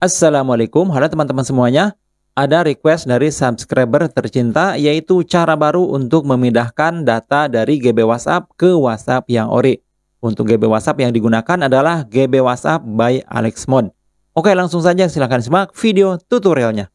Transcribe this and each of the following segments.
Assalamualaikum, halo teman-teman semuanya. Ada request dari subscriber tercinta yaitu cara baru untuk memindahkan data dari GB WhatsApp ke WhatsApp yang ori. Untuk GB WhatsApp yang digunakan adalah GB WhatsApp by Alexmon. Oke, langsung saja silahkan simak video tutorialnya.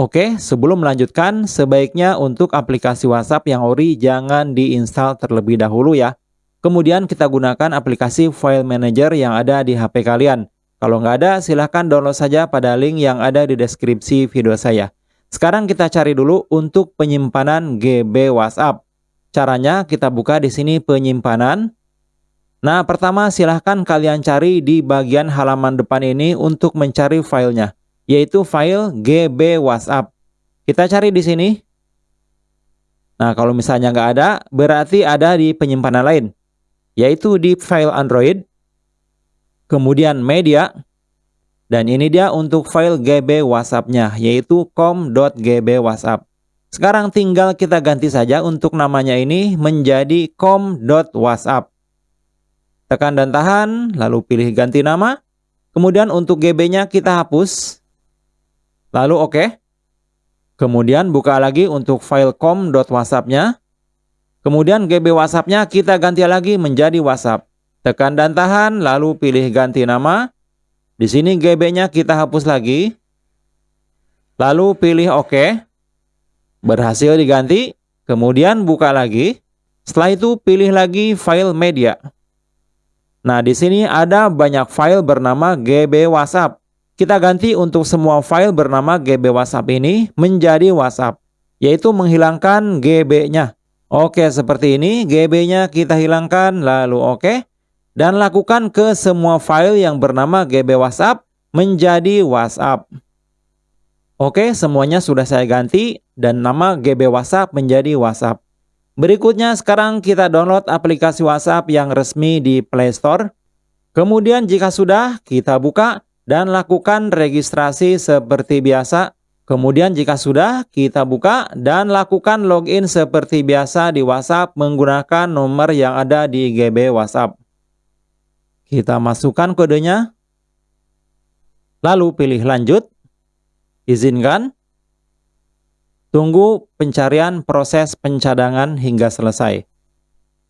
Oke, sebelum melanjutkan, sebaiknya untuk aplikasi WhatsApp yang ori jangan diinstal terlebih dahulu ya. Kemudian kita gunakan aplikasi file manager yang ada di HP kalian. Kalau nggak ada, silahkan download saja pada link yang ada di deskripsi video saya. Sekarang kita cari dulu untuk penyimpanan GB WhatsApp. Caranya kita buka di sini penyimpanan. Nah, pertama silahkan kalian cari di bagian halaman depan ini untuk mencari filenya, yaitu file GB WhatsApp. Kita cari di sini. Nah, kalau misalnya nggak ada, berarti ada di penyimpanan lain, yaitu di file Android kemudian media, dan ini dia untuk file GB WhatsApp-nya, yaitu com.gb WhatsApp. Sekarang tinggal kita ganti saja untuk namanya ini menjadi com.whatsapp. Tekan dan tahan, lalu pilih ganti nama. Kemudian untuk GB-nya kita hapus. Lalu oke. Okay. Kemudian buka lagi untuk file com.whatsapp-nya. Kemudian GB WhatsApp-nya kita ganti lagi menjadi WhatsApp. Tekan dan tahan, lalu pilih ganti nama. Di sini GB-nya kita hapus lagi. Lalu pilih OK. Berhasil diganti. Kemudian buka lagi. Setelah itu pilih lagi file media. Nah, di sini ada banyak file bernama GB WhatsApp. Kita ganti untuk semua file bernama GB WhatsApp ini menjadi WhatsApp, yaitu menghilangkan GB-nya. Oke, seperti ini. GB-nya kita hilangkan, lalu oke dan lakukan ke semua file yang bernama GB WhatsApp menjadi WhatsApp. Oke, semuanya sudah saya ganti dan nama GB WhatsApp menjadi WhatsApp. Berikutnya sekarang kita download aplikasi WhatsApp yang resmi di Play Store. Kemudian jika sudah, kita buka dan lakukan registrasi seperti biasa. Kemudian jika sudah, kita buka dan lakukan login seperti biasa di WhatsApp menggunakan nomor yang ada di GB WhatsApp. Kita masukkan kodenya. Lalu pilih lanjut. Izinkan. Tunggu pencarian proses pencadangan hingga selesai.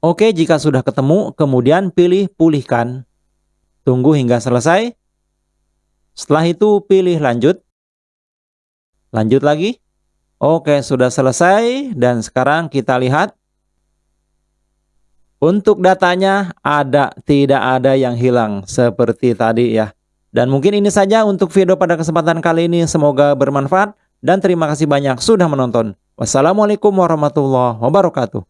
Oke, jika sudah ketemu, kemudian pilih pulihkan. Tunggu hingga selesai. Setelah itu pilih lanjut. Lanjut lagi. Oke, sudah selesai dan sekarang kita lihat untuk datanya ada, tidak ada yang hilang seperti tadi ya. Dan mungkin ini saja untuk video pada kesempatan kali ini. Semoga bermanfaat dan terima kasih banyak sudah menonton. Wassalamualaikum warahmatullahi wabarakatuh.